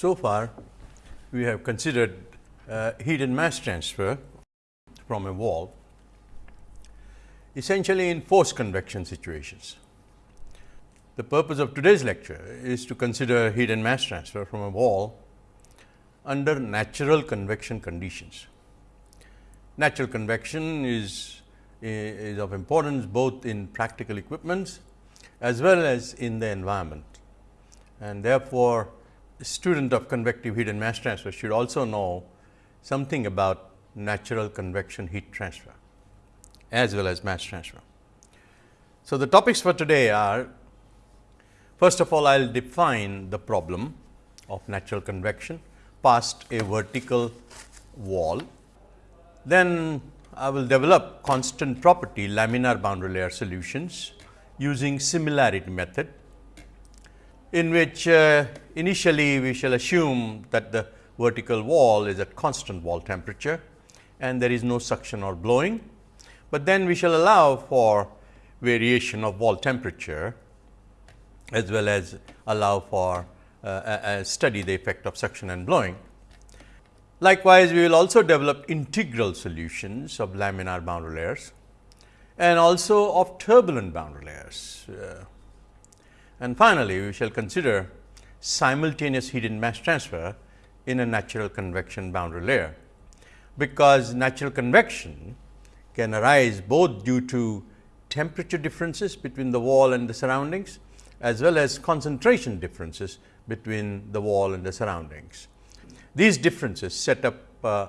So far, we have considered uh, heat and mass transfer from a wall essentially in forced convection situations. The purpose of today's lecture is to consider heat and mass transfer from a wall under natural convection conditions. Natural convection is, is of importance both in practical equipments as well as in the environment. And therefore, student of convective heat and mass transfer should also know something about natural convection heat transfer as well as mass transfer. So, the topics for today are first of all I will define the problem of natural convection past a vertical wall. Then I will develop constant property laminar boundary layer solutions using similarity method in which uh, initially we shall assume that the vertical wall is at constant wall temperature and there is no suction or blowing, but then we shall allow for variation of wall temperature as well as allow for uh, study the effect of suction and blowing. Likewise, we will also develop integral solutions of laminar boundary layers and also of turbulent boundary layers. Uh, and finally, we shall consider simultaneous heat and mass transfer in a natural convection boundary layer, because natural convection can arise both due to temperature differences between the wall and the surroundings as well as concentration differences between the wall and the surroundings. These differences set up uh,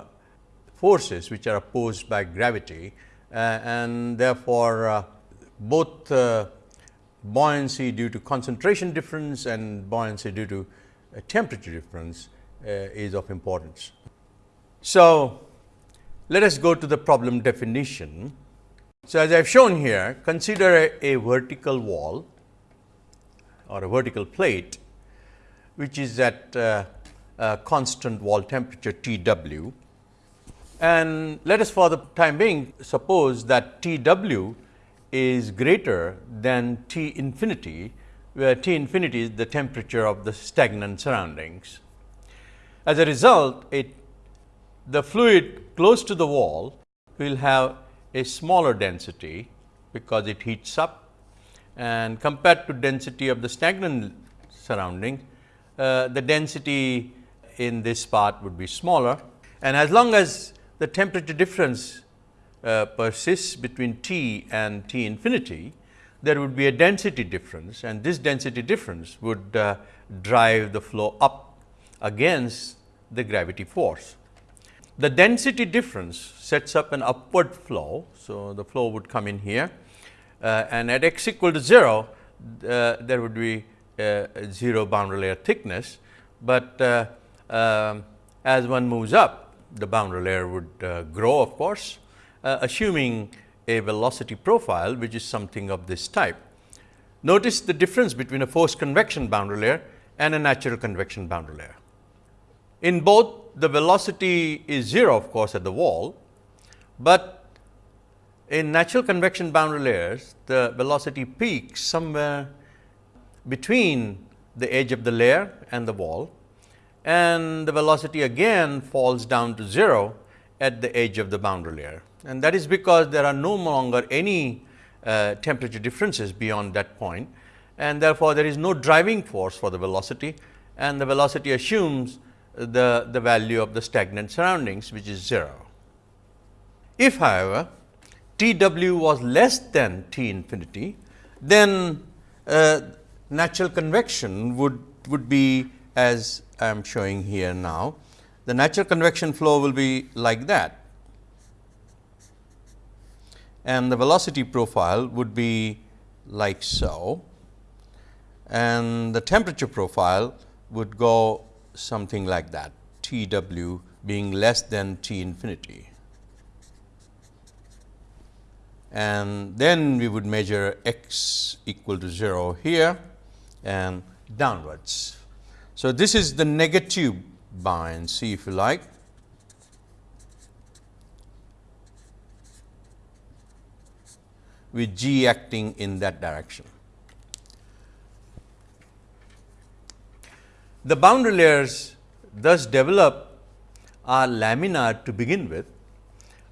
forces which are opposed by gravity uh, and therefore, uh, both uh, buoyancy due to concentration difference and buoyancy due to temperature difference uh, is of importance. So, let us go to the problem definition. So, as I have shown here consider a, a vertical wall or a vertical plate which is at uh, constant wall temperature T w and let us for the time being suppose that T w is greater than T infinity, where T infinity is the temperature of the stagnant surroundings. As a result, it, the fluid close to the wall will have a smaller density, because it heats up and compared to density of the stagnant surrounding, uh, the density in this part would be smaller. And as long as the temperature difference uh, persists between t and t infinity, there would be a density difference and this density difference would uh, drive the flow up against the gravity force. The density difference sets up an upward flow. So, the flow would come in here uh, and at x equal to 0, uh, there would be uh, 0 boundary layer thickness, but uh, um, as one moves up the boundary layer would grow of course uh, assuming a velocity profile which is something of this type. Notice the difference between a forced convection boundary layer and a natural convection boundary layer. In both the velocity is 0 of course, at the wall, but in natural convection boundary layers the velocity peaks somewhere between the edge of the layer and the wall and the velocity again falls down to 0 at the edge of the boundary layer and that is because there are no longer any uh, temperature differences beyond that point and therefore, there is no driving force for the velocity and the velocity assumes the, the value of the stagnant surroundings which is 0. If however, T w was less than T infinity, then uh, natural convection would, would be as I am showing here now. The natural convection flow will be like that and the velocity profile would be like so and the temperature profile would go something like that T w being less than T infinity. And then we would measure x equal to 0 here and downwards. So, this is the negative buoyancy if you like with g acting in that direction. The boundary layers thus develop are laminar to begin with,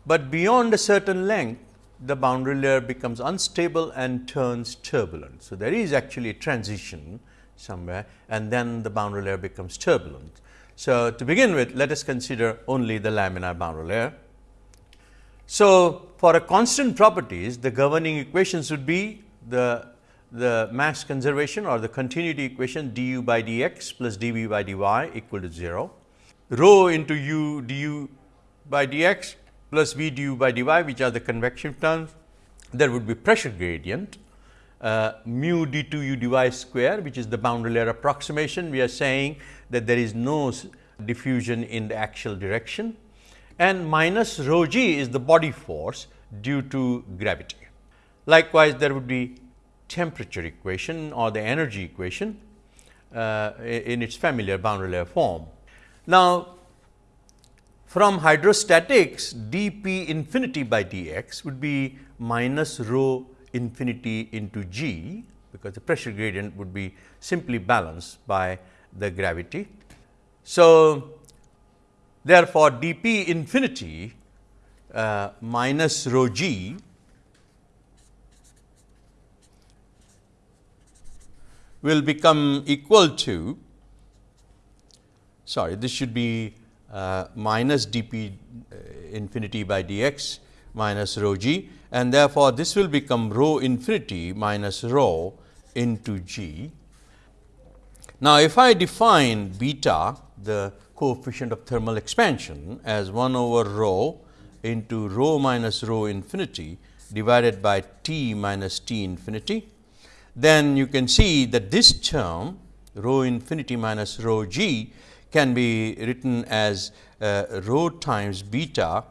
but beyond a certain length the boundary layer becomes unstable and turns turbulent. So, there is actually a transition somewhere and then the boundary layer becomes turbulent. So, to begin with let us consider only the laminar boundary layer. So, for a constant properties the governing equations would be the the mass conservation or the continuity equation du by dx plus dv by dy equal to 0, rho into u du by dx plus v du by dy which are the convection terms, there would be pressure gradient uh, mu d 2 u dy square which is the boundary layer approximation. We are saying that there is no diffusion in the axial direction and minus rho g is the body force due to gravity. Likewise, there would be temperature equation or the energy equation uh, in its familiar boundary layer form. Now, from hydrostatics dp infinity by dx would be minus rho infinity into g, because the pressure gradient would be simply balanced by the gravity. So, therefore, dp infinity uh, minus rho g will become equal to sorry this should be uh, minus dp uh, infinity by dx minus rho g and therefore, this will become rho infinity minus rho into g. Now, if I define beta the coefficient of thermal expansion as 1 over rho into rho minus rho infinity divided by T minus T infinity then you can see that this term rho infinity minus rho g can be written as uh, rho times beta,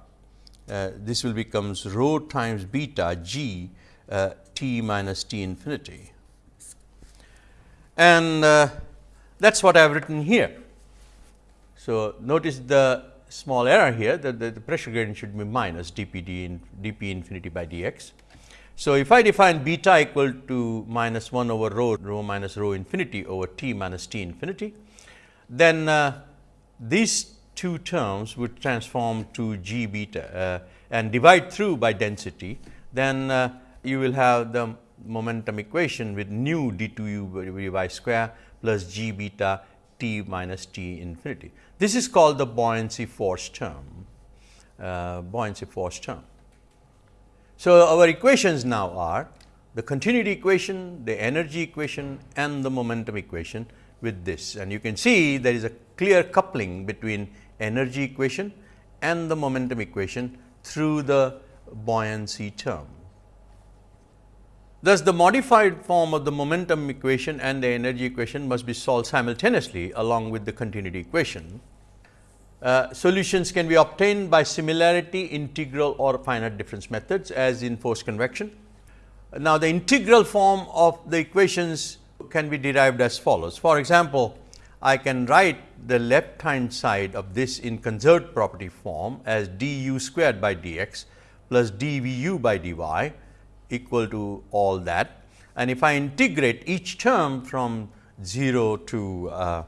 uh, this will becomes rho times beta g uh, t minus t infinity. And uh, that is what I have written here. So, notice the small error here that the, the pressure gradient should be minus dp d in dp infinity by dx. So, if I define beta equal to minus 1 over rho, rho minus rho infinity over t minus t infinity, then uh, these two terms would transform to g beta uh, and divide through by density, then uh, you will have the momentum equation with nu d 2 u by y square plus g beta t minus t infinity. This is called the buoyancy force term, uh, buoyancy force term. So, our equations now are the continuity equation, the energy equation and the momentum equation with this. And you can see there is a clear coupling between energy equation and the momentum equation through the buoyancy term. Thus, the modified form of the momentum equation and the energy equation must be solved simultaneously along with the continuity equation. Uh, solutions can be obtained by similarity, integral or finite difference methods as in force convection. Now, the integral form of the equations can be derived as follows. For example, I can write the left hand side of this in conserved property form as d u squared by d x plus d v u by d y equal to all that. And if I integrate each term from 0 to uh,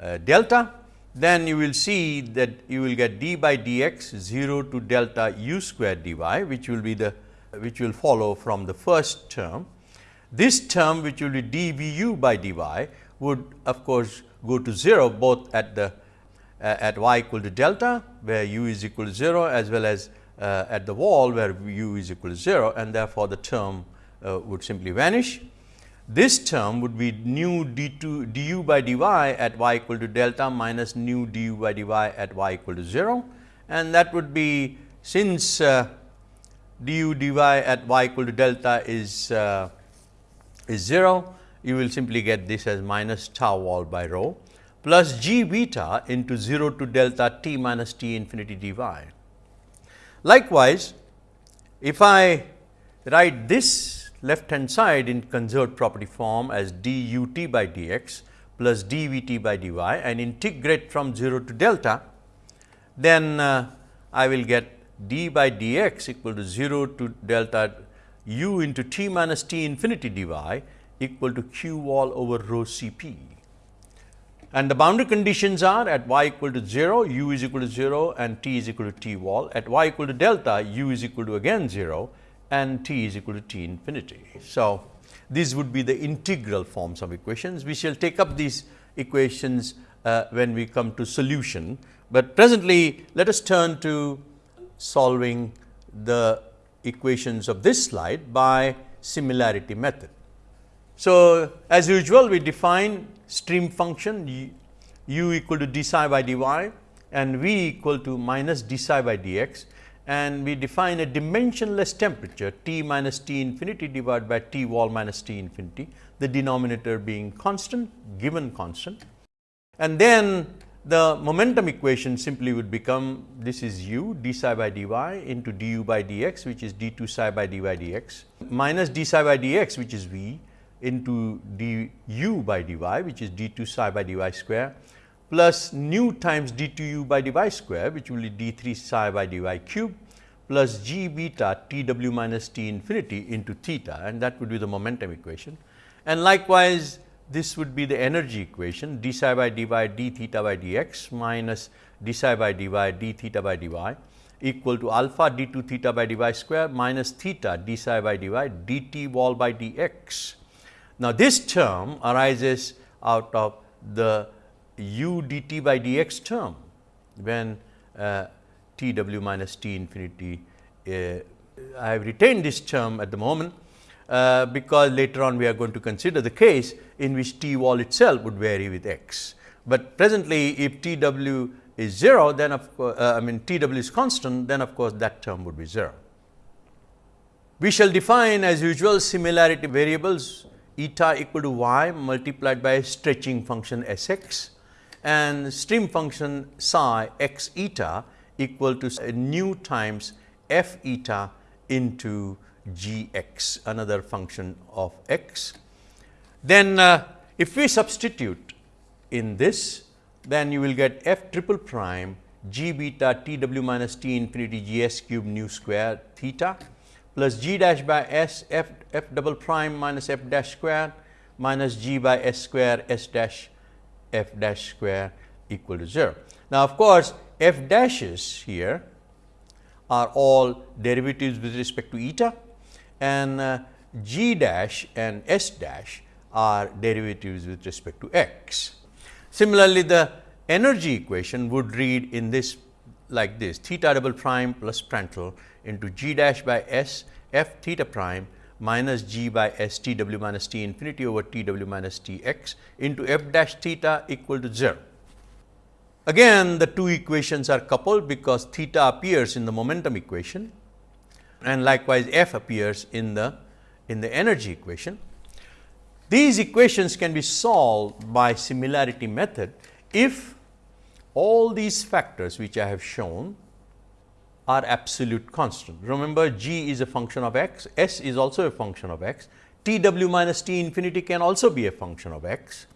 uh, delta, then you will see that you will get d by dx 0 to delta u square dy which will be the which will follow from the first term. This term which will be dvu by dy would of course go to 0 both at the uh, at y equal to delta where u is equal to 0 as well as uh, at the wall where u is equal to 0 and therefore, the term uh, would simply vanish. This term would be nu d 2 du by dy at y equal to delta minus nu du by dy at y equal to 0 and that would be since uh, du dy at y equal to delta is uh, is 0 you will simply get this as minus tau wall by rho plus g beta into 0 to delta t minus t infinity dy. Likewise, if I write this left hand side in conserved property form as d u t by d x plus d v t by d y and integrate from 0 to delta, then uh, I will get d by d x equal to 0 to delta u into t minus t infinity d y equal to q wall over rho C p. and the boundary conditions are at y equal to 0, u is equal to 0 and t is equal to t wall. At y equal to delta, u is equal to again 0 and t is equal to t infinity. So, these would be the integral forms of equations. We shall take up these equations uh, when we come to solution, but presently let us turn to solving the equations of this slide by similarity method. So, as usual we define stream function u equal to d psi by dy and v equal to minus d psi by dx and we define a dimensionless temperature T minus T infinity divided by T wall minus T infinity, the denominator being constant given constant. And then the momentum equation simply would become this is u d psi by dy into du by dx which is d 2 psi by dy dx minus d psi by dx which is v into du by dy which is d 2 psi by dy square plus nu times d 2 u by dy square which will be d 3 psi by dy cube plus g beta t w minus t infinity into theta and that would be the momentum equation. And likewise, this would be the energy equation d psi by dy d theta by dx minus d psi by dy d theta by dy equal to alpha d 2 theta by dy square minus theta d psi by dy dt wall by dx. Now, this term arises out of the u dt by dx term when uh, t w minus t infinity. Uh, I have retained this term at the moment uh, because later on we are going to consider the case in which T wall itself would vary with x. But presently if T w is 0 then of course, uh, I mean T w is constant then of course, that term would be 0. We shall define as usual similarity variables eta equal to y multiplied by stretching function s x and stream function psi x eta equal to nu times f eta into g x another function of x. Then uh, if we substitute in this then you will get f triple prime g beta t w minus t infinity g s cube nu square theta plus g dash by s f f double prime minus f dash square minus g by s square s dash f dash square equal to 0. Now, of course, f dashes here are all derivatives with respect to eta and uh, g dash and s dash are derivatives with respect to x. Similarly, the energy equation would read in this like this theta double prime plus Prandtl into g dash by s f theta prime minus g by s t w minus t infinity over t w minus t x into f dash theta equal to 0. Again the two equations are coupled because theta appears in the momentum equation and likewise f appears in the in the energy equation. These equations can be solved by similarity method if all these factors which I have shown are absolute constant. Remember g is a function of x, s is also a function of x, t w minus t infinity can also be a function of x,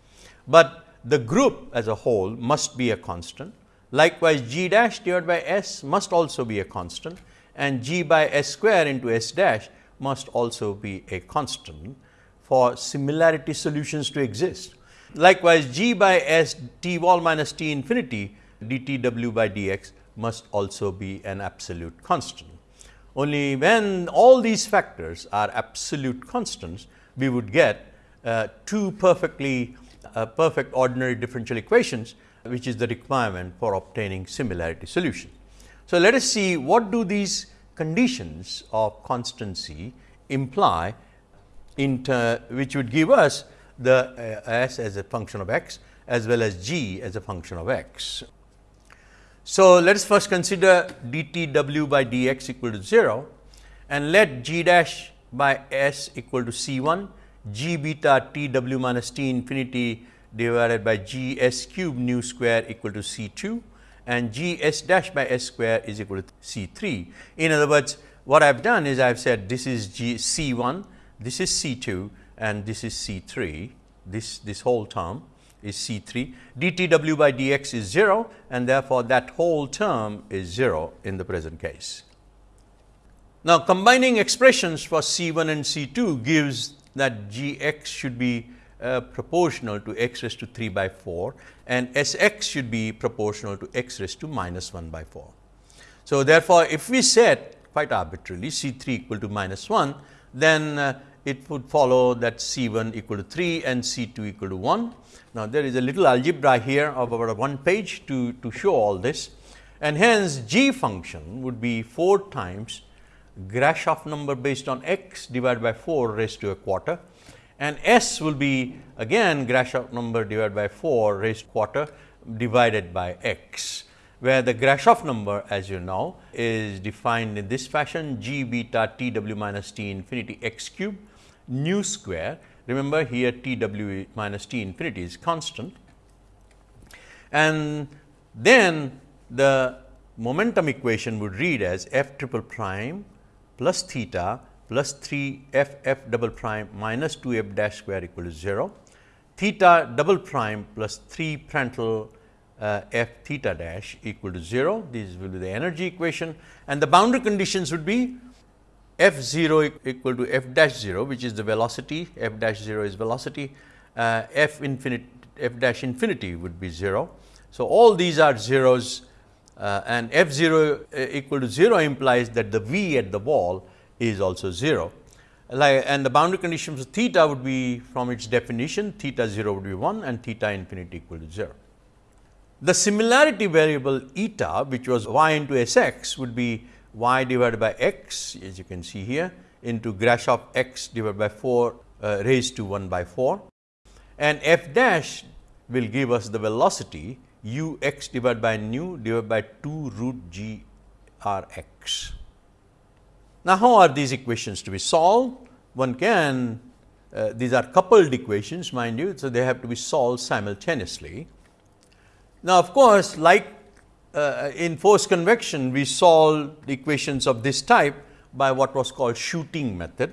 but the group as a whole must be a constant. Likewise, g dash divided by s must also be a constant and g by s square into s dash must also be a constant for similarity solutions to exist. Likewise, g by s t wall minus t infinity dtw by dx must also be an absolute constant. Only when all these factors are absolute constants, we would get uh, two perfectly uh, perfect ordinary differential equations, which is the requirement for obtaining similarity solution. So, let us see what do these conditions of constancy imply which would give us the uh, s as a function of x as well as g as a function of x. So, let us first consider dTw by dx equal to 0 and let g dash by s equal to c 1 g beta t w minus t infinity divided by g s cube nu square equal to c 2 and g s dash by s square is equal to c 3. In other words, what I have done is I have said this is g c 1, this is c 2 and this is c 3, this, this whole term is c 3, dTw by dx is 0 and therefore, that whole term is 0 in the present case. Now, combining expressions for c 1 and c 2 gives that g x should be uh, proportional to x raised to 3 by 4 and S x should be proportional to x raised to minus 1 by 4. So, therefore, if we set quite arbitrarily C 3 equal to minus 1, then uh, it would follow that C 1 equal to 3 and C 2 equal to 1. Now, there is a little algebra here of about one page to, to show all this. And hence g function would be 4 times Grashof number based on x divided by 4 raised to a quarter. And s will be again Grashof number divided by 4 raised quarter divided by x where the Grashof number as you know is defined in this fashion g beta t w minus t infinity x cube nu square. Remember here t w minus t infinity is constant and then the momentum equation would read as f triple prime plus theta plus 3 f f double prime minus 2 f dash square equal to 0, theta double prime plus 3 Prandtl uh, f theta dash equal to 0. This will be the energy equation and the boundary conditions would be f 0 equal to f dash 0 which is the velocity, f dash 0 is velocity, uh, f infinity f dash infinity would be 0. So, all these are zeros uh, and f 0 uh, equal to 0 implies that the v at the wall is also 0. Like, and the boundary conditions of theta would be from its definition theta 0 would be 1 and theta infinity equal to 0. The similarity variable eta which was y into S x would be y divided by x as you can see here into Grashof x divided by 4 uh, raised to 1 by 4 and f dash will give us the velocity u x divided by nu divided by 2 root g r x. Now, how are these equations to be solved? One can, uh, these are coupled equations mind you, so they have to be solved simultaneously. Now, of course, like uh, in force convection, we solve equations of this type by what was called shooting method,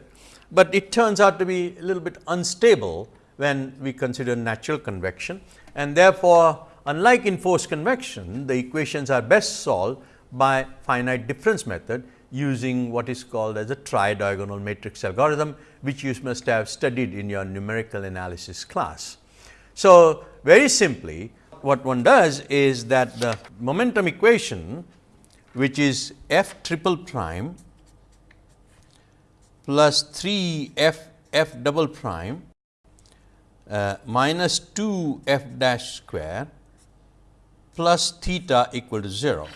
but it turns out to be a little bit unstable when we consider natural convection and therefore, unlike in force convection, the equations are best solved by finite difference method using what is called as a tridiagonal matrix algorithm, which you must have studied in your numerical analysis class. So, very simply what one does is that the momentum equation which is f triple prime plus 3 f f double prime uh, minus 2 f dash square plus theta equal to 0.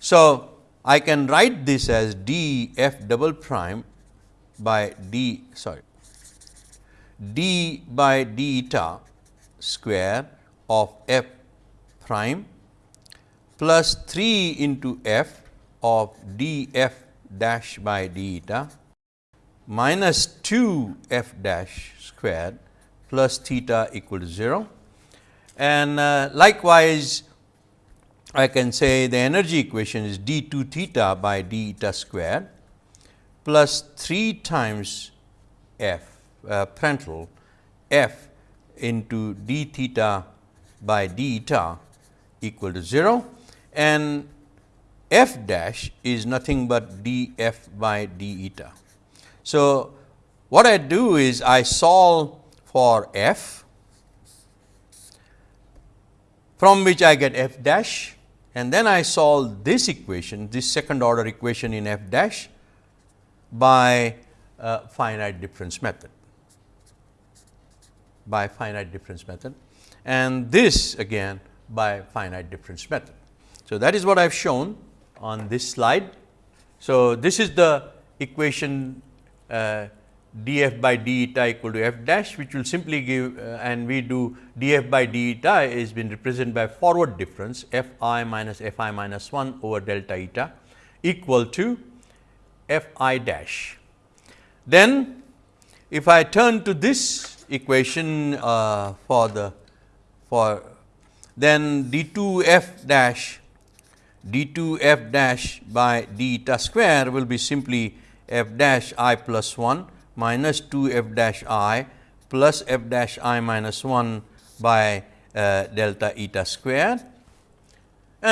So, I can write this as d f double prime by d sorry d by d eta square of f prime plus 3 into f of d f dash by d eta minus 2 f dash squared plus theta equal to 0. And uh, likewise, I can say the energy equation is d 2 theta by d eta squared plus 3 times f uh, f into d theta by d eta equal to 0 and f dash is nothing but d f by d eta. So, what I do is I solve for f from which I get f dash and then I solve this equation this second order equation in f dash by uh, finite difference method by finite difference method and this again by finite difference method. So, that is what I have shown on this slide. So, this is the equation uh, df by d eta equal to f dash which will simply give uh, and we do df by d eta is been represented by forward difference f i minus f i minus 1 over delta eta equal to f i dash. Then if I turn to this equation uh, for the for then d 2 f dash d 2 f dash by d eta square will be simply f dash i plus 1 minus 2 f dash i plus f dash i minus 1 by uh, delta eta square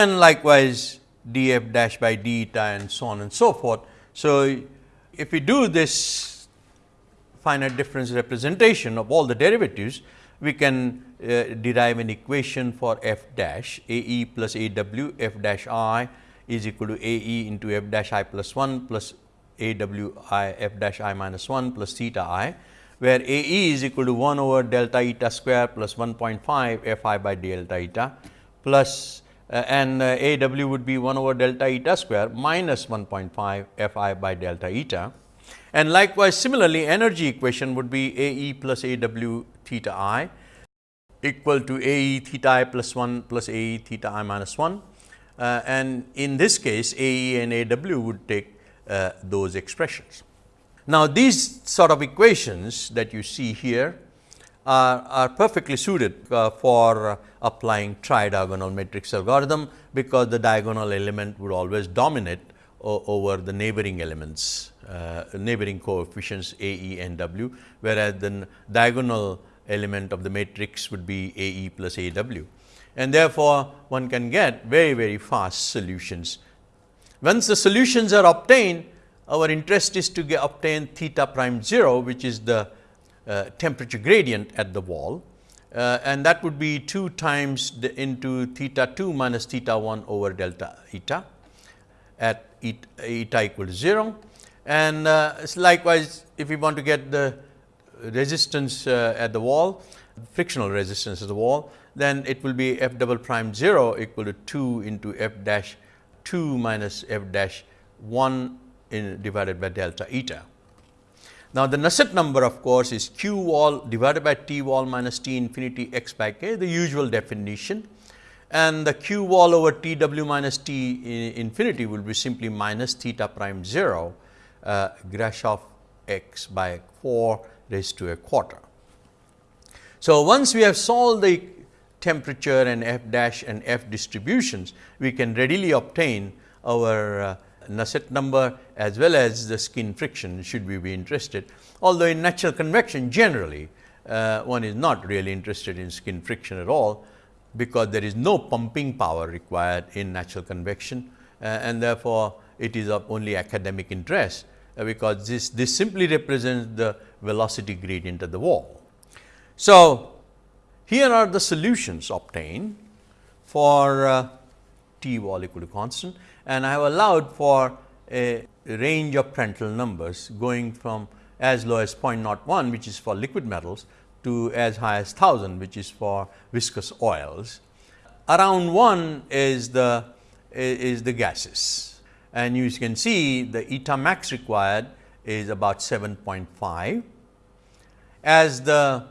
and likewise d f dash by d eta and so on and so forth. So, if we do this finite difference representation of all the derivatives, we can uh, derive an equation for f dash a e plus a w f dash i is equal to a e into f dash i plus 1 plus a w i f dash i minus 1 plus theta i, where a e is equal to 1 over delta eta square plus 1.5 f i by delta eta plus uh, and uh, a w would be 1 over delta eta square minus 1.5 f i by delta eta. And likewise, similarly energy equation would be a e plus a w theta i equal to a e theta i plus 1 plus a e theta i minus 1. Uh, and in this case a e and a w would take uh, those expressions. Now, these sort of equations that you see here are, are perfectly suited uh, for applying tridiagonal matrix algorithm, because the diagonal element would always dominate over the neighboring elements, uh, neighboring coefficients A, E and W, whereas the diagonal element of the matrix would be A, E plus A, W. And therefore, one can get very, very fast solutions once the solutions are obtained, our interest is to get obtain theta prime 0, which is the uh, temperature gradient at the wall uh, and that would be 2 times the into theta 2 minus theta 1 over delta eta at eta, eta equal to 0. And uh, likewise, if we want to get the resistance uh, at the wall, frictional resistance at the wall, then it will be f double prime 0 equal to 2 into f dash 2 minus f dash 1 in divided by delta eta. Now, the Nusselt number of course, is q wall divided by t wall minus t infinity x by k the usual definition and the q wall over t w minus t infinity will be simply minus theta prime 0 uh, Grashof x by 4 raised to a quarter. So, once we have solved the temperature and f dash and f distributions, we can readily obtain our uh, Nusselt number as well as the skin friction should we be interested. Although, in natural convection generally uh, one is not really interested in skin friction at all, because there is no pumping power required in natural convection uh, and therefore, it is of only academic interest, because this, this simply represents the velocity gradient at the wall. So, here are the solutions obtained for uh, t wall equal to constant and I have allowed for a range of Prandtl numbers going from as low as 0.01 which is for liquid metals to as high as 1000 which is for viscous oils. Around 1 is the is the gases and you can see the eta max required is about 7.5. As the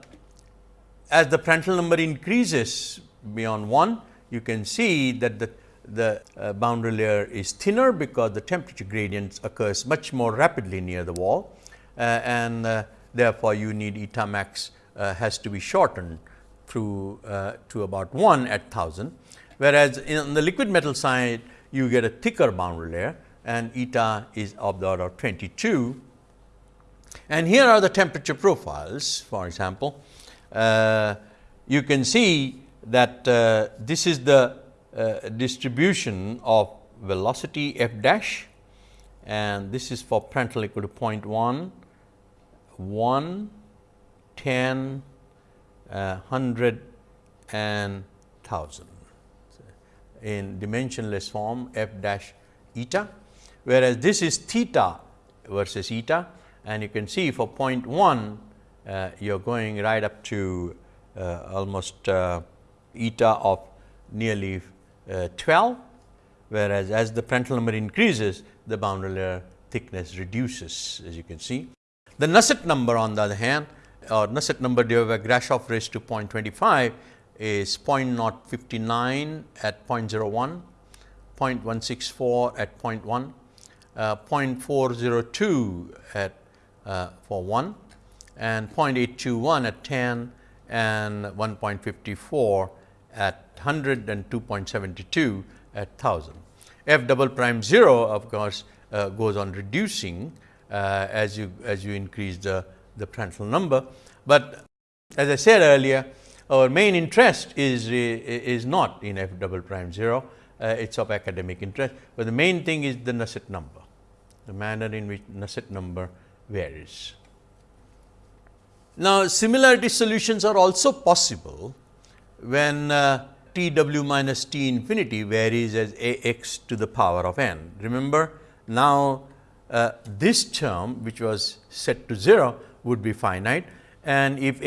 as the Prandtl number increases beyond 1, you can see that the, the uh, boundary layer is thinner because the temperature gradient occurs much more rapidly near the wall uh, and uh, therefore, you need eta max uh, has to be shortened through uh, to about 1 at 1000. Whereas, in the liquid metal side you get a thicker boundary layer and eta is of the order of 22. And here are the temperature profiles for example, uh, you can see that uh, this is the uh, distribution of velocity f dash and this is for Prandtl equal to 0.1, 1, 10, uh, 100 and 1000 in dimensionless form f dash eta, whereas this is theta versus eta and you can see for 0.1 uh, you are going right up to uh, almost uh, eta of nearly 12, whereas as the Prandtl number increases the boundary layer thickness reduces as you can see. The Nusselt number on the other hand or Nusselt number divided by Grashof raised to 0.25 is 0.059 at 0.01, 0.164 at 0.1, uh, 0.402 at uh, for 1 and 0.821 at 10 and 1.54 at 100 and 2.72 at 1000. F double prime 0 of course, uh, goes on reducing uh, as you as you increase the, the Prandtl number. But as I said earlier, our main interest is, is not in F double prime 0, uh, it is of academic interest, but the main thing is the Nusselt number, the manner in which Nusselt number varies. Now, similarity solutions are also possible when uh, t w minus t infinity varies as a x to the power of n. Remember now, uh, this term which was set to 0 would be finite and if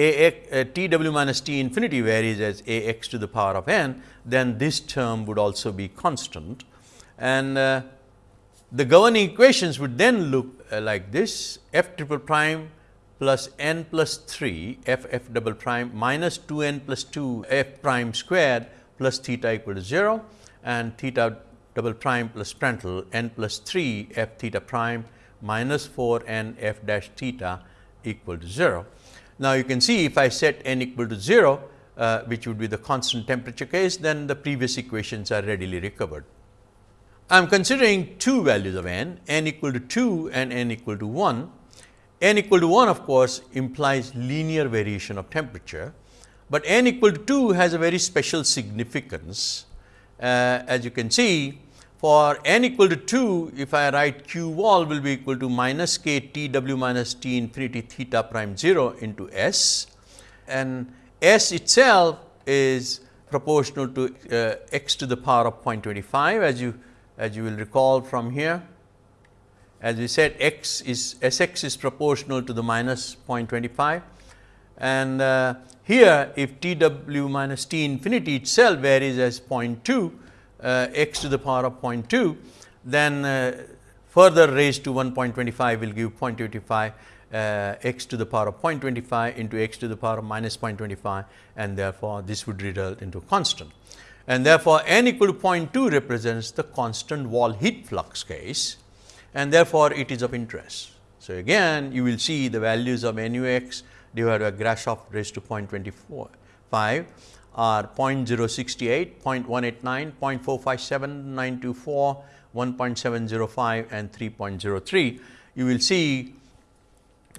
uh, t w minus t infinity varies as a x to the power of n, then this term would also be constant. And uh, the governing equations would then look uh, like this f triple prime plus n plus 3 f f double prime minus 2 n plus 2 f prime squared plus theta equal to 0 and theta double prime plus Prandtl n plus 3 f theta prime minus 4 n f dash theta equal to 0. Now, you can see if I set n equal to 0, uh, which would be the constant temperature case, then the previous equations are readily recovered. I am considering two values of n, n equal to 2 and n equal to 1. n equal to 1 of course, implies linear variation of temperature, but n equal to 2 has a very special significance. Uh, as you can see, for n equal to 2, if I write q wall will be equal to minus k t w minus t infinity theta prime 0 into s and s itself is proportional to uh, x to the power of 0.25 as you as you will recall from here. As we said x is S x is proportional to the minus 0.25 and uh, here if T w minus T infinity itself varies as 0.2 uh, x to the power of 0.2, then uh, further raised to 1.25 will give 0.25 uh, x to the power of 0.25 into x to the power of minus 0.25 and therefore, this would result into constant. And therefore, n equal to 0.2 represents the constant wall heat flux case and therefore, it is of interest. So, again you will see the values of nu x divided by Grashof raised to 0.24 5 are 0.068, 0.189, 0.457, 924, 1.705 and 3.03. You will see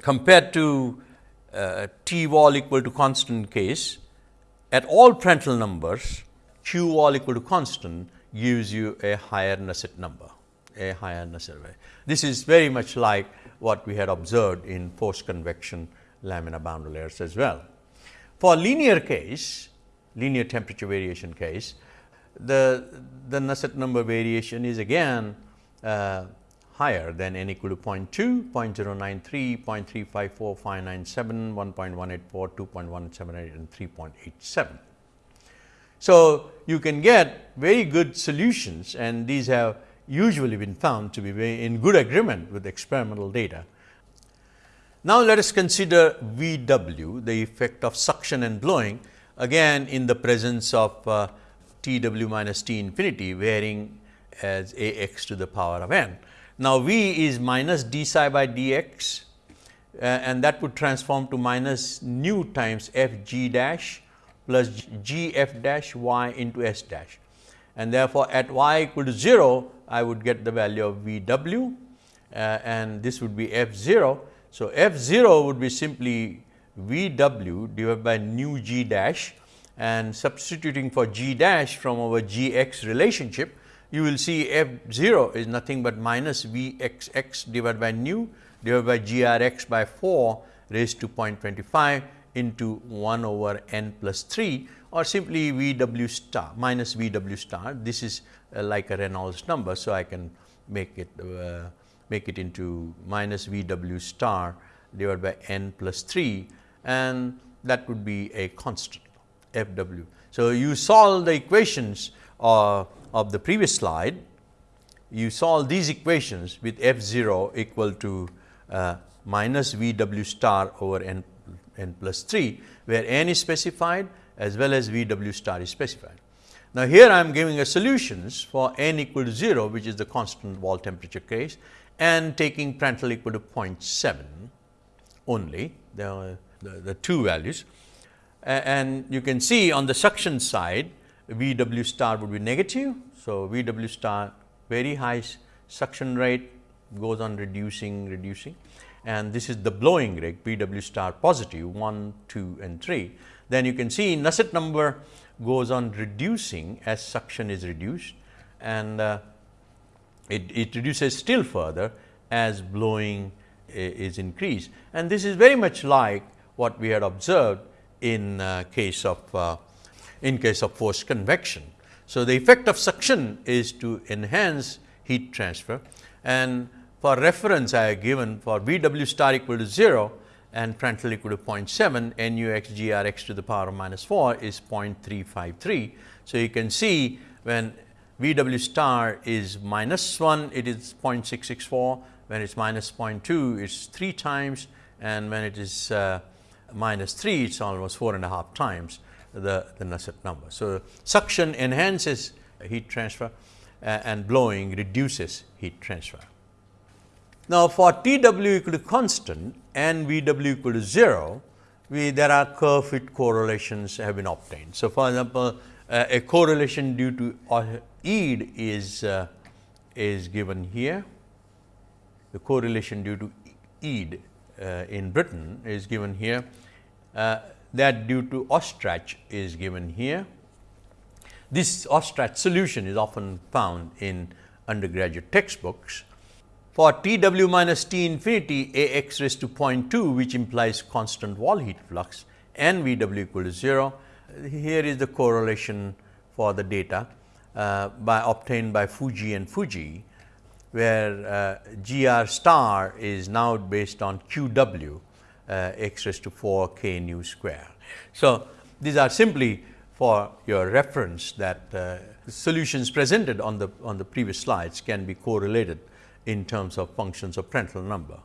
compared to uh, T wall equal to constant case at all Prandtl numbers Q wall equal to constant gives you a higher Nusselt number, a higher Nusselt value. This is very much like what we had observed in forced convection laminar boundary layers as well. For linear case, linear temperature variation case, the, the Nusselt number variation is again uh, higher than n equal to 0.2, 0.093, 0.354, 597, 1.184, 2.178 and 3.87. So, you can get very good solutions and these have usually been found to be in good agreement with experimental data. Now, let us consider V w the effect of suction and blowing again in the presence of uh, T w minus T infinity varying as A x to the power of n. Now, V is minus d psi by d x uh, and that would transform to minus nu times f g dash plus g f dash y into s dash. And therefore, at y equal to 0, I would get the value of V w uh, and this would be f 0. So, f 0 would be simply V w divided by nu g dash and substituting for g dash from our g x relationship, you will see f 0 is nothing but minus V x x divided by nu divided by g r x by 4 raised to 0.25 into 1 over n plus 3 or simply V w star minus V w star. This is uh, like a Reynolds number. So, I can make it uh, make it into minus V w star divided by n plus 3 and that would be a constant f w. So, you solve the equations uh, of the previous slide, you solve these equations with f 0 equal to uh, minus v w star over n, n plus 3, where n is specified as well as v w star is specified. Now, here I am giving a solutions for n equal to 0, which is the constant wall temperature case and taking Prandtl equal to 0.7 only. The the, the two values. and you can see on the suction side V w star would be negative. So, V w star very high suction rate goes on reducing reducing and this is the blowing rate V w star positive 1, 2 and 3. Then you can see Nusselt number goes on reducing as suction is reduced and uh, it, it reduces still further as blowing is increased. And this is very much like what we had observed in uh, case of uh, in case of forced convection. So, the effect of suction is to enhance heat transfer and for reference I have given for V w star equal to 0 and Prandtl equal to 0.7 nu x g r x to the power of minus 4 is 0.353. So, you can see when V w star is minus 1 it is 0.664 when it is minus 0.2 it is 3 times and when it is uh, minus 3 it is almost 4 and a half times the, the Nusselt number. So, suction enhances heat transfer and blowing reduces heat transfer. Now, for T w equal to constant and V w equal to 0, we there are curve fit correlations have been obtained. So, for example, uh, a correlation due to uh, is, uh, is given here. The correlation due to uh, in Britain is given here. Uh, that due to Ostrach is given here. This Ostrach solution is often found in undergraduate textbooks. For T w minus T infinity A x raised to 0.2 which implies constant wall heat flux and V w equal to 0. Here is the correlation for the data uh, by obtained by Fujii and Fujii, where uh, G r star is now based on Q w uh, x raised to 4 k nu square. So, these are simply for your reference that uh, solutions presented on the on the previous slides can be correlated in terms of functions of Prandtl number.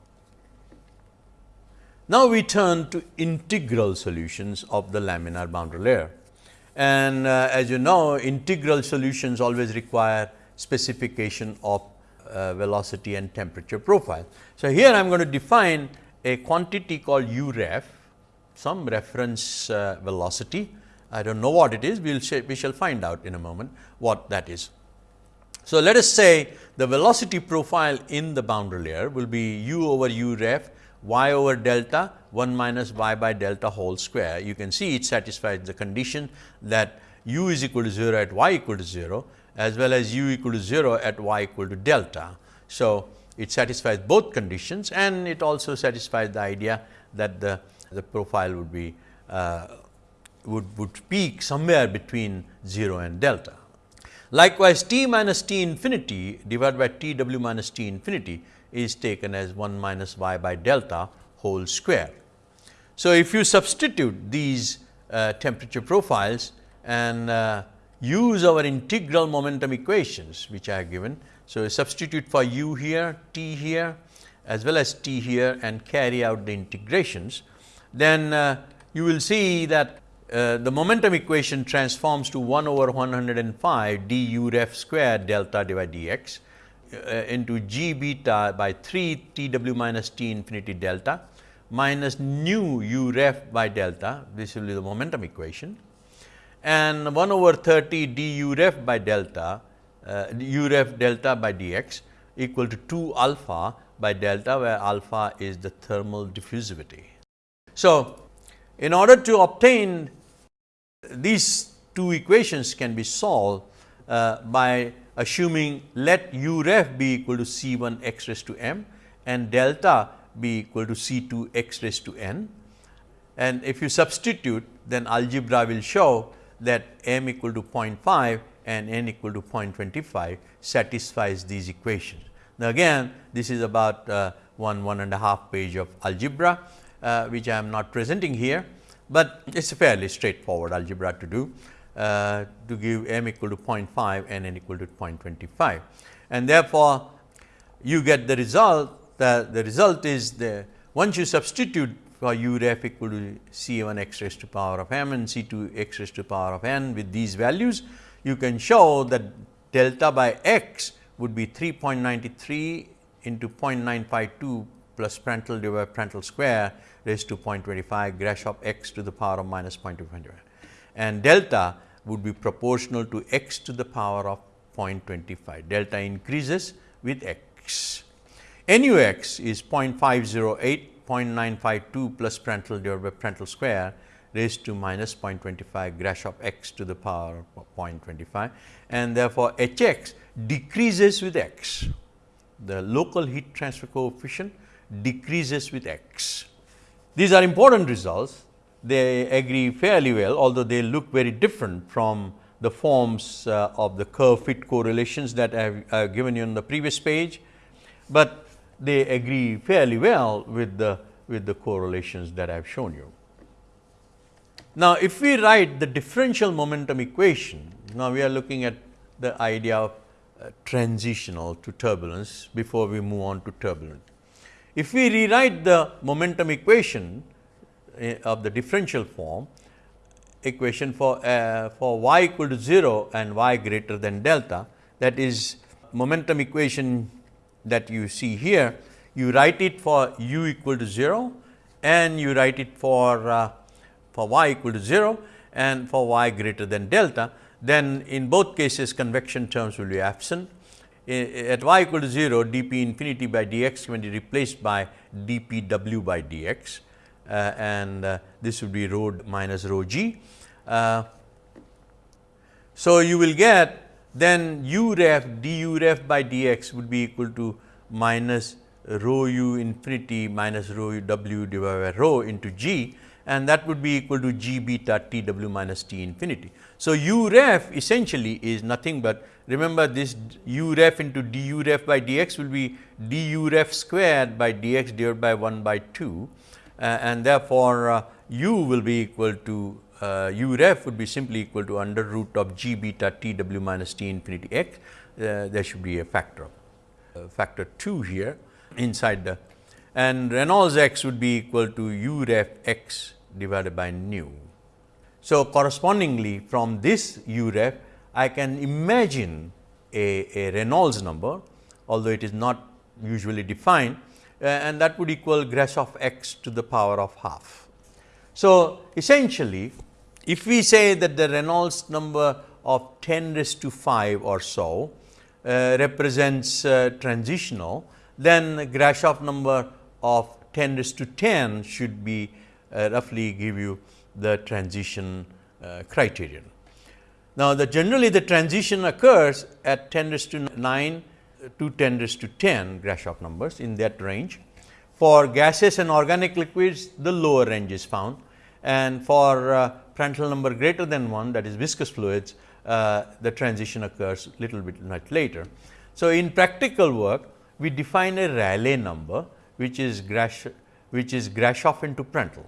Now, we turn to integral solutions of the laminar boundary layer and uh, as you know integral solutions always require specification of uh, velocity and temperature profile. So, here I am going to define a quantity called u ref some reference uh, velocity. I do not know what it is, we will we shall find out in a moment what that is. So, let us say the velocity profile in the boundary layer will be u over u ref y over delta 1 minus y by delta whole square. You can see it satisfies the condition that u is equal to 0 at y equal to 0 as well as u equal to 0 at y equal to delta. So, it satisfies both conditions and it also satisfies the idea that the the profile would be uh, would, would peak somewhere between 0 and delta. Likewise, t minus t infinity divided by t w minus t infinity is taken as 1 minus y by delta whole square. So, if you substitute these uh, temperature profiles and uh, use our integral momentum equations which I have given. So, substitute for u here, t here as well as t here and carry out the integrations. Then uh, you will see that uh, the momentum equation transforms to 1 over 105 d u ref square delta divided dx uh, into g beta by 3 t w minus t infinity delta minus nu u ref by delta, this will be the momentum equation and 1 over 30 d u ref by delta uh, u ref delta by dx equal to 2 alpha by delta where alpha is the thermal diffusivity. So, in order to obtain these two equations can be solved uh, by assuming let u ref be equal to C 1 x raised to m and delta be equal to C 2 x raised to n. And if you substitute then algebra will show that m equal to 0.5 and n equal to 0.25 satisfies these equations. Now, again this is about uh, one one and a half page of algebra uh, which I am not presenting here, but it is a fairly straightforward algebra to do uh, to give m equal to 0.5 and n equal to 0.25. And therefore, you get the result that the result is the once you substitute for u ref equal to c 1 x raised to power of m and c 2 x raised to power of n with these values, you can show that delta by x would be 3.93 into 0.952 plus Prandtl divided by Prandtl square raised to 0.25 Grashof x to the power of minus 0.25 and delta would be proportional to x to the power of 0.25. Delta increases with x. NUX is 0.508, 0.952 plus Prandtl divided by Prandtl square raised to minus 0.25 Grashof x to the power of 0.25 and therefore, Hx decreases with x. The local heat transfer coefficient decreases with x. These are important results, they agree fairly well, although they look very different from the forms uh, of the curve fit correlations that I have uh, given you on the previous page, but they agree fairly well with the with the correlations that I have shown you. Now, if we write the differential momentum equation, now we are looking at the idea of uh, transitional to turbulence before we move on to turbulent. If we rewrite the momentum equation uh, of the differential form, equation for uh, for y equal to 0 and y greater than delta that is momentum equation that you see here you write it for u equal to 0 and you write it for uh, for y equal to 0 and for y greater than delta then in both cases convection terms will be absent at y equal to 0 dp infinity by dx can be replaced by dp w by dx uh, and uh, this would be rho minus rho g. Uh, so, you will get then u ref du ref by dx would be equal to minus rho u infinity minus rho w divided by rho into g and that would be equal to g beta t w minus t infinity. So, u ref essentially is nothing but remember this u ref into du ref by dx will be du ref squared by dx divided by 1 by 2 uh, and therefore, uh, u will be equal to uh, u ref would be simply equal to under root of g beta t w minus t infinity x. there should be a factor of factor 2 here inside the and Reynolds x would be equal to u ref x divided by nu. So, correspondingly from this u ref I can imagine a, a Reynolds number although it is not usually defined uh, and that would equal Grashof x to the power of half. So, essentially if we say that the Reynolds number of 10 raised to 5 or so uh, represents uh, transitional, then the Grashof number of 10 raised to 10 should be uh, roughly give you the transition uh, criterion. Now, the generally the transition occurs at 10 raised to 9 to 10 raised to 10 Grashof numbers in that range. For gases and organic liquids, the lower range is found and for uh, Prandtl number greater than 1 that is viscous fluids, uh, the transition occurs little bit much later. So, in practical work, we define a Rayleigh number which is Grash, which is Grashof into Prandtl.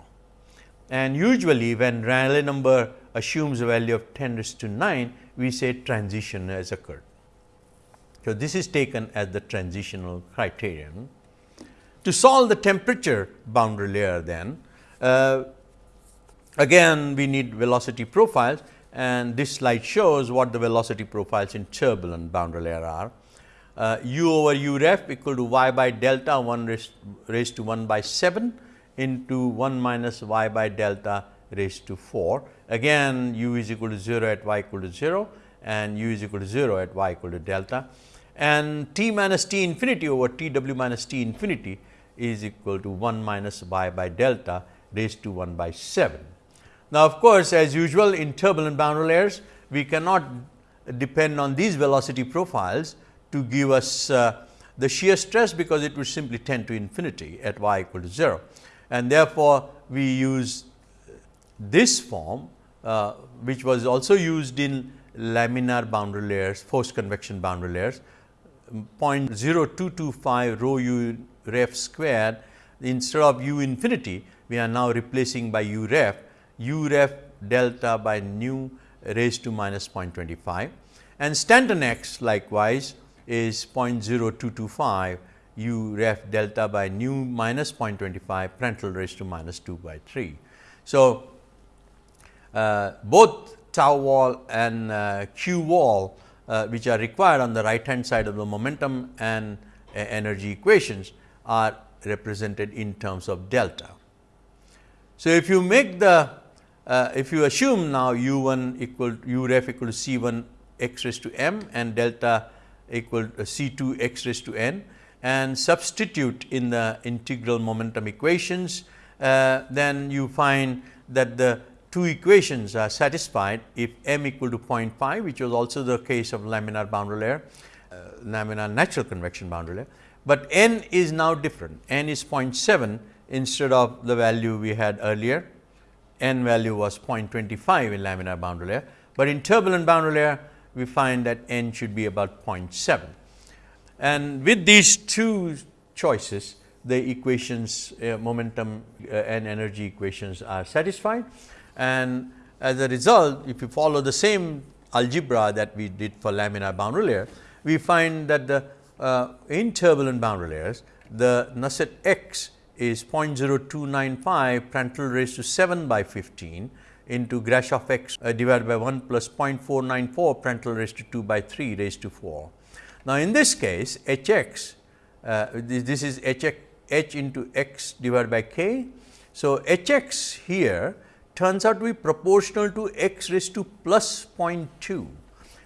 And usually, when Rayleigh number assumes a value of 10 raised to 9, we say transition has occurred. So, this is taken as the transitional criterion. To solve the temperature boundary layer then, uh, again we need velocity profiles and this slide shows what the velocity profiles in turbulent boundary layer are. Uh, u over u ref equal to y by delta 1 raised, raised to 1 by 7 into 1 minus y by delta raised to 4. Again u is equal to 0 at y equal to 0 and u is equal to 0 at y equal to delta and t minus t infinity over t w minus t infinity is equal to 1 minus y by delta raised to 1 by 7. Now, of course, as usual in turbulent boundary layers, we cannot depend on these velocity profiles to give us uh, the shear stress, because it would simply tend to infinity at y equal to 0. And therefore, we use this form, uh, which was also used in laminar boundary layers, forced convection boundary layers, 0.0225 rho u ref squared instead of u infinity, we are now replacing by u ref, u ref delta by nu raised to minus 0.25 and Stanton x likewise is 0.0225 u ref delta by nu minus 0.25 Prandtl raised to minus 2 by 3. So, uh, both tau wall and uh, q wall uh, which are required on the right hand side of the momentum and uh, energy equations are represented in terms of delta. So, if you make the uh, if you assume now u 1 equal u ref equal to c 1 x raised to m and delta equal to c 2 x raised to n and substitute in the integral momentum equations, uh, then you find that the two equations are satisfied if m equal to 0.5 which was also the case of laminar boundary layer, uh, laminar natural convection boundary layer, but n is now different. n is 0.7 instead of the value we had earlier, n value was 0.25 in laminar boundary layer, but in turbulent boundary layer we find that n should be about 0.7. And with these two choices, the equations uh, momentum uh, and energy equations are satisfied. And as a result, if you follow the same algebra that we did for laminar boundary layer, we find that the uh, in turbulent boundary layers, the Nusselt x is 0.0295 Prandtl raised to 7 by 15 into Grashof x uh, divided by 1 plus 0.494 Prandtl raised to 2 by 3 raised to 4. Now, in this case h x uh, this, this, is h x h into x divided by k. So, h x here turns out to be proportional to x raised to plus 0.2.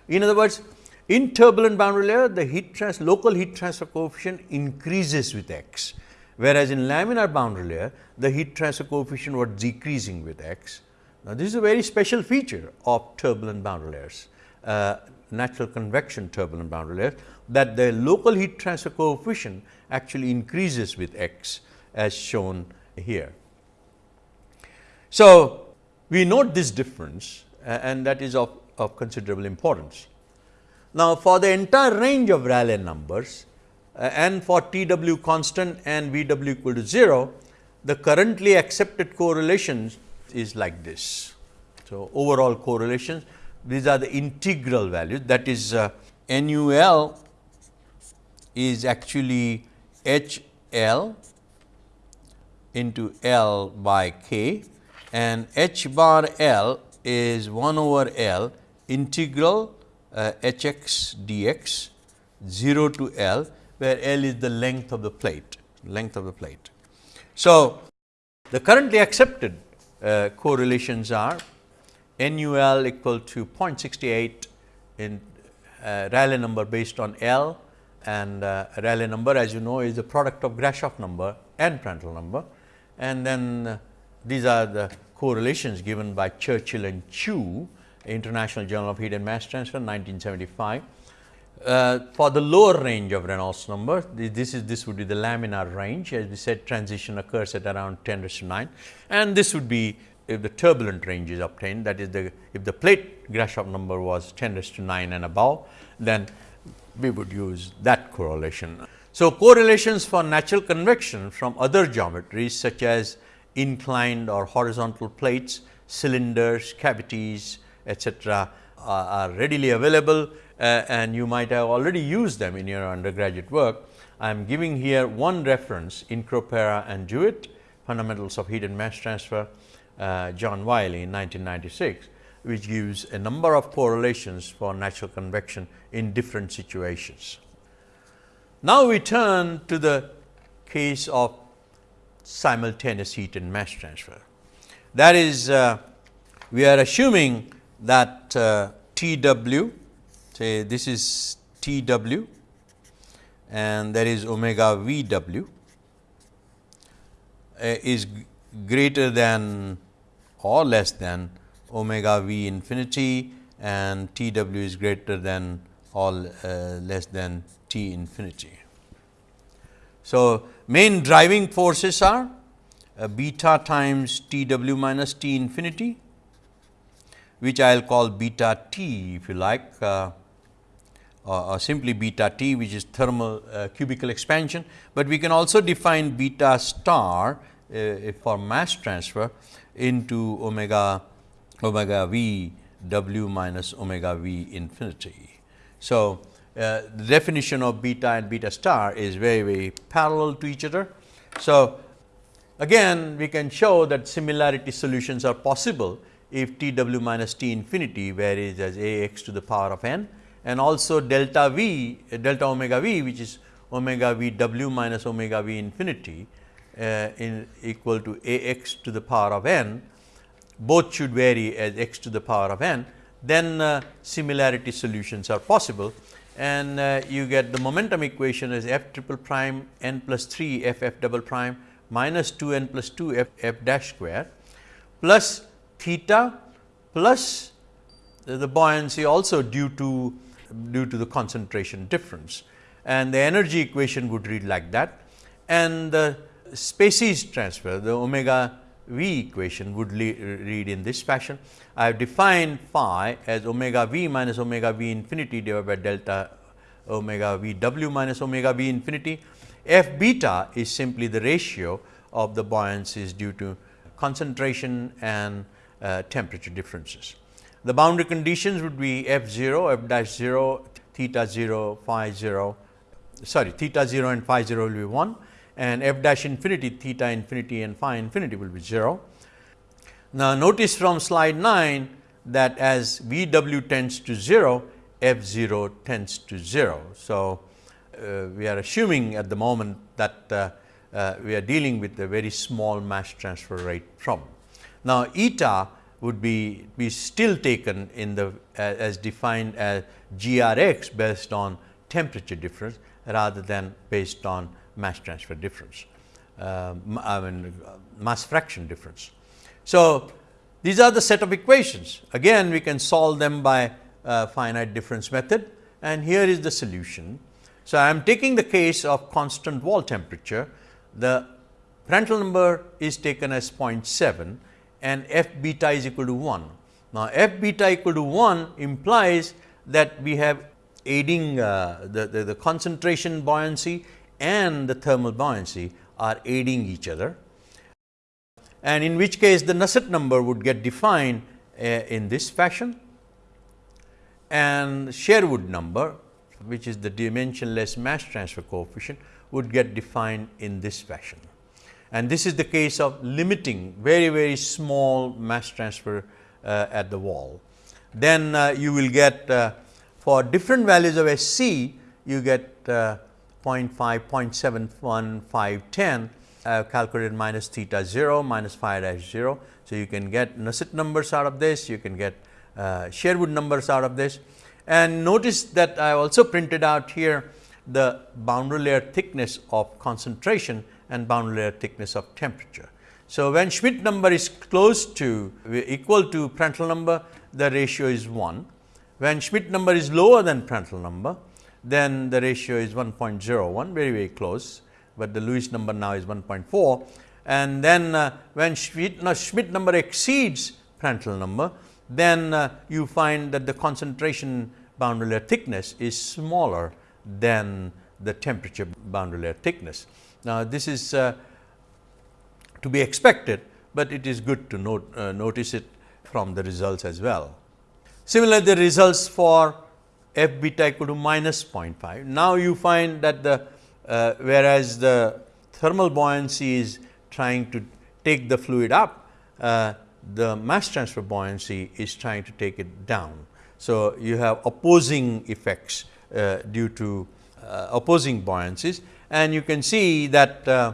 In other words, in turbulent boundary layer, the heat trans local heat transfer coefficient increases with x, whereas in laminar boundary layer, the heat transfer coefficient was decreasing with x. Now, this is a very special feature of turbulent boundary layers, uh, natural convection turbulent boundary layers, that the local heat transfer coefficient actually increases with x as shown here. So, we note this difference and that is of, of considerable importance. Now, for the entire range of Rayleigh numbers uh, and for T w constant and V w equal to 0, the currently accepted correlations is like this. So, overall correlations these are the integral values that is uh, NUL is actually H L into L by K and H bar L is 1 over L integral uh, H x dx 0 to L where L is the length of the plate length of the plate. So, the currently accepted uh, correlations are NUL equal to 0.68 in uh, Rayleigh number based on L and uh, Rayleigh number as you know is the product of Grashof number and Prandtl number. And then uh, these are the correlations given by Churchill and Chu, International Journal of Heat and Mass Transfer 1975. Uh, for the lower range of Reynolds number, this is this would be the laminar range. As we said transition occurs at around 10 raised to 9 and this would be if the turbulent range is obtained. That is the if the plate Grashof number was 10 raised to 9 and above then we would use that correlation. So, correlations for natural convection from other geometries such as inclined or horizontal plates, cylinders, cavities etcetera are readily available. uh, and you might have already used them in your undergraduate work. I am giving here one reference in Incropera and DeWitt fundamentals of heat and mass transfer uh, John Wiley in 1996 which gives a number of correlations for natural convection in different situations. Now, we turn to the case of simultaneous heat and mass transfer. That is, uh, we are assuming that uh, T w, say this is T w and that is omega V w uh, is greater than or less than omega v infinity and T w is greater than or uh, less than T infinity. So, main driving forces are uh, beta times T w minus T infinity, which I will call beta T if you like uh, simply beta T which is thermal uh, cubical expansion, but we can also define beta star uh, for mass transfer into omega omega v w minus omega v infinity. So, uh, the definition of beta and beta star is very very parallel to each other. So, again we can show that similarity solutions are possible if T w minus T infinity varies as a x to the power of n and also delta v delta omega v which is omega v w minus omega v infinity uh, in equal to a x to the power of n both should vary as x to the power of n, then uh, similarity solutions are possible. And uh, you get the momentum equation as f triple prime n plus 3 f f double prime minus 2 n plus 2 f f dash square plus theta plus the buoyancy also due to due to the concentration difference and the energy equation would read like that and the species transfer, the omega v equation would read in this fashion. I have defined phi as omega v minus omega v infinity divided by delta omega v w minus omega v infinity. F beta is simply the ratio of the buoyancies due to concentration and uh, temperature differences. The boundary conditions would be f 0, f dash 0, theta 0, phi 0, sorry theta 0 and phi 0 will be 1 and f dash infinity theta infinity and phi infinity will be 0. Now, notice from slide 9 that as V w tends to 0, f 0 tends to 0. So, uh, we are assuming at the moment that uh, uh, we are dealing with a very small mass transfer rate problem. Now, eta would be, be still taken in the as defined as g r x based on temperature difference rather than based on mass transfer difference, uh, I mean mass fraction difference. So, these are the set of equations again we can solve them by uh, finite difference method and here is the solution. So, I am taking the case of constant wall temperature the Prandtl number is taken as 0.7 and f beta is equal to 1. Now, f beta equal to 1 implies that we have aiding uh, the, the, the, concentration buoyancy and the thermal buoyancy are aiding each other and in which case the Nusselt number would get defined uh, in this fashion and Sherwood number which is the dimensionless mass transfer coefficient would get defined in this fashion. And this is the case of limiting very very small mass transfer uh, at the wall. Then uh, you will get uh, for different values of SC you get uh, 0.5, 0.71, 5, 10 I calculated minus theta 0 minus phi dash 0. So, you can get Nusselt numbers out of this, you can get uh, Sherwood numbers out of this. And notice that I also printed out here the boundary layer thickness of concentration and boundary layer thickness of temperature. So, when Schmidt number is close to equal to Prandtl number, the ratio is 1. When Schmidt number is lower than Prandtl number, then the ratio is 1.01 very very close, but the Lewis number now is 1.4 and then uh, when Schmidt, no, Schmidt number exceeds Prandtl number, then uh, you find that the concentration boundary layer thickness is smaller than the temperature boundary layer thickness. Now, this is uh, to be expected, but it is good to note, uh, notice it from the results as well. Similarly, the results for f beta equal to minus 0.5. Now, you find that the uh, whereas the thermal buoyancy is trying to take the fluid up, uh, the mass transfer buoyancy is trying to take it down. So, you have opposing effects uh, due to uh, opposing buoyancies and you can see that uh,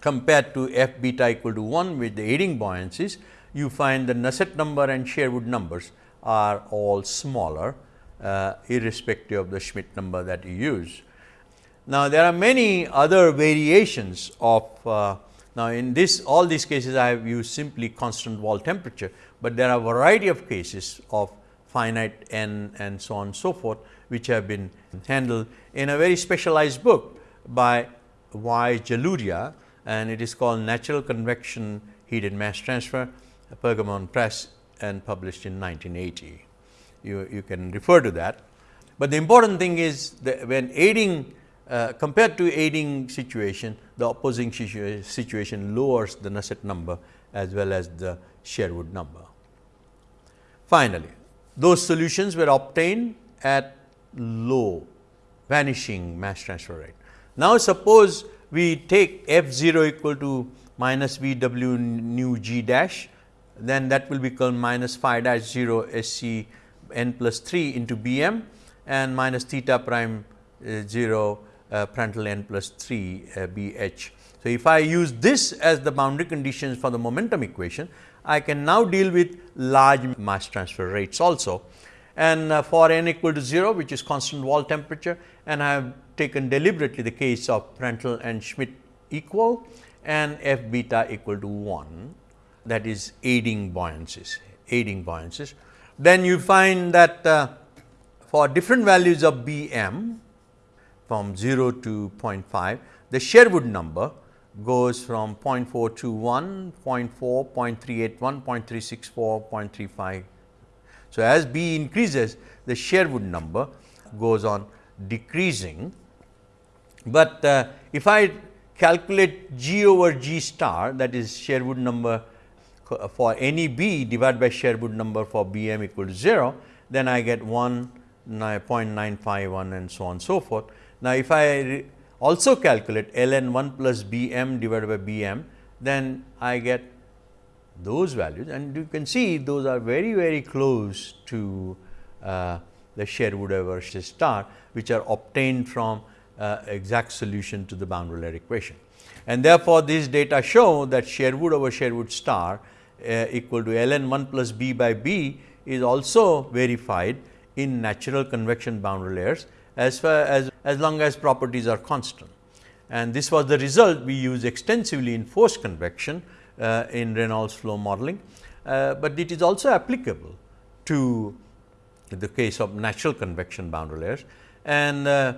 compared to f beta equal to 1 with the aiding buoyancies, you find the Nusselt number and Sherwood numbers are all smaller uh, irrespective of the Schmidt number that you use. Now, there are many other variations of uh, now in this all these cases I have used simply constant wall temperature, but there are a variety of cases of finite n and so on and so forth which have been handled in a very specialized book by Y. Jaluria and it is called Natural Convection Heat and Mass Transfer, Pergamon Press and published in 1980. You, you can refer to that. But the important thing is that when aiding uh, compared to aiding situation, the opposing situa situation lowers the Nusselt number as well as the Sherwood number. Finally, those solutions were obtained at low vanishing mass transfer rate. Now, suppose we take f 0 equal to minus v w nu g dash, then that will become minus phi dash 0 s c n plus 3 into b m and minus theta prime uh, 0 uh, n plus 3 uh, b h. So, if I use this as the boundary conditions for the momentum equation, I can now deal with large mass transfer rates also and uh, for n equal to 0 which is constant wall temperature and I have taken deliberately the case of Prandtl and Schmidt equal and f beta equal to 1 that is aiding buoyancies, aiding buoyancies. Then you find that uh, for different values of B m from 0 to 0.5, the Sherwood number goes from 0.421, 0.4, 0.381, 0.364, 0.35. So, as B increases the Sherwood number goes on decreasing, but uh, if I calculate G over G star that is Sherwood number for any B divided by Sherwood number for B m equal to 0, then I get 1 0.951 and so on so forth. Now, if I also calculate ln 1 plus b m divided by b m, then I get those values and you can see those are very very close to uh, the Sherwood over star which are obtained from uh, exact solution to the boundary layer equation. And therefore, these data show that Sherwood over Sherwood star uh, equal to ln 1 plus b by b is also verified in natural convection boundary layers as far as as long as properties are constant. And this was the result we use extensively in forced convection uh, in Reynolds flow modeling, uh, but it is also applicable to the case of natural convection boundary layers and uh,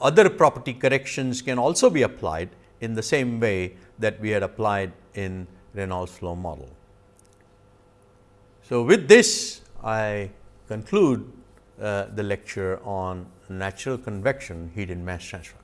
other property corrections can also be applied in the same way that we had applied in Reynolds flow model. So, with this I conclude uh, the lecture on natural convection heat and mass transfer.